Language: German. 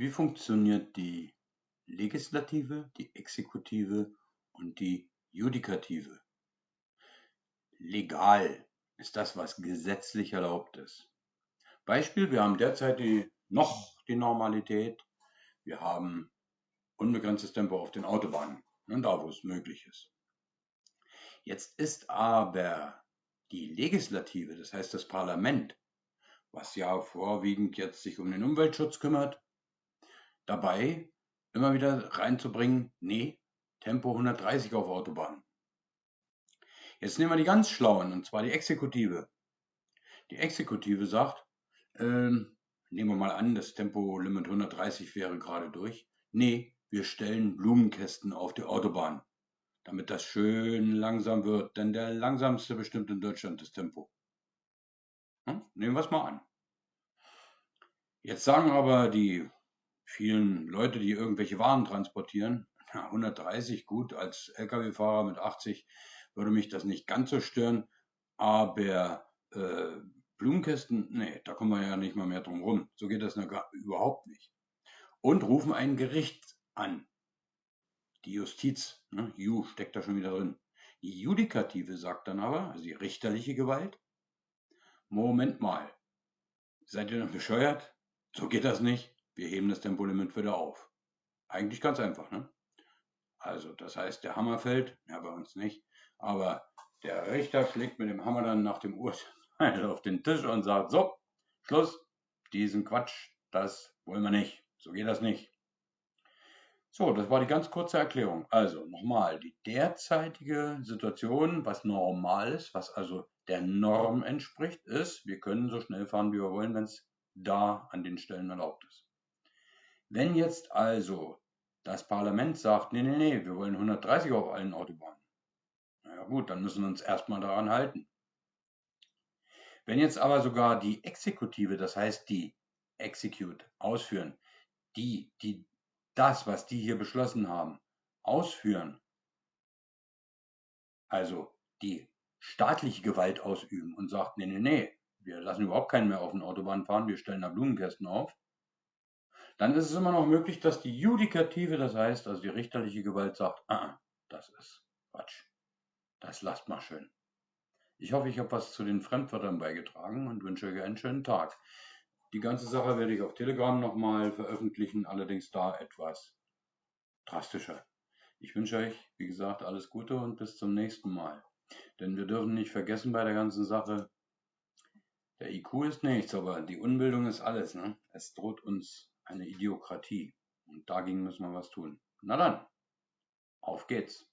Wie funktioniert die Legislative, die Exekutive und die Judikative? Legal ist das, was gesetzlich erlaubt ist. Beispiel, wir haben derzeit die, noch die Normalität, wir haben unbegrenztes Tempo auf den Autobahnen, und da wo es möglich ist. Jetzt ist aber die Legislative, das heißt das Parlament, was ja vorwiegend jetzt sich um den Umweltschutz kümmert, dabei immer wieder reinzubringen, nee, Tempo 130 auf Autobahnen. Jetzt nehmen wir die ganz Schlauen, und zwar die Exekutive. Die Exekutive sagt, ähm, nehmen wir mal an, das Tempolimit 130 wäre gerade durch. Nee, wir stellen Blumenkästen auf die Autobahn damit das schön langsam wird, denn der langsamste bestimmt in Deutschland das Tempo. Hm? Nehmen wir es mal an. Jetzt sagen aber die vielen Leute, die irgendwelche Waren transportieren, 130 gut, als Lkw-Fahrer mit 80 würde mich das nicht ganz so stören, aber äh, Blumenkästen, nee, da kommen wir ja nicht mal mehr drum rum. So geht das überhaupt nicht. Und rufen ein Gericht an. Die Justiz, ne, Ju steckt da schon wieder drin. Die Judikative sagt dann aber, also die richterliche Gewalt, Moment mal, seid ihr noch bescheuert? So geht das nicht. Wir heben das Tempolimit wieder auf. Eigentlich ganz einfach, ne? Also, das heißt, der Hammer fällt, ja, bei uns nicht, aber der Richter schlägt mit dem Hammer dann nach dem Urteil auf den Tisch und sagt, so, Schluss, diesen Quatsch, das wollen wir nicht. So geht das nicht. So, das war die ganz kurze Erklärung. Also nochmal, die derzeitige Situation, was normal ist, was also der Norm entspricht, ist, wir können so schnell fahren, wie wir wollen, wenn es da an den Stellen erlaubt ist. Wenn jetzt also das Parlament sagt, nee, nee, nee, wir wollen 130 auf allen Autobahnen, naja gut, dann müssen wir uns erstmal daran halten. Wenn jetzt aber sogar die Exekutive, das heißt die Execute, ausführen, die, die das, was die hier beschlossen haben, ausführen, also die staatliche Gewalt ausüben und sagt, nee, nee, nee, wir lassen überhaupt keinen mehr auf den Autobahn fahren, wir stellen da Blumenkästen auf, dann ist es immer noch möglich, dass die Judikative, das heißt, also die richterliche Gewalt sagt, ah, das ist Quatsch, das lasst mal schön. Ich hoffe, ich habe was zu den Fremdwörtern beigetragen und wünsche euch einen schönen Tag. Die ganze Sache werde ich auf Telegram nochmal veröffentlichen, allerdings da etwas drastischer. Ich wünsche euch, wie gesagt, alles Gute und bis zum nächsten Mal. Denn wir dürfen nicht vergessen bei der ganzen Sache, der IQ ist nichts, aber die Unbildung ist alles. Ne? Es droht uns eine Idiokratie. Und dagegen müssen wir was tun. Na dann, auf geht's.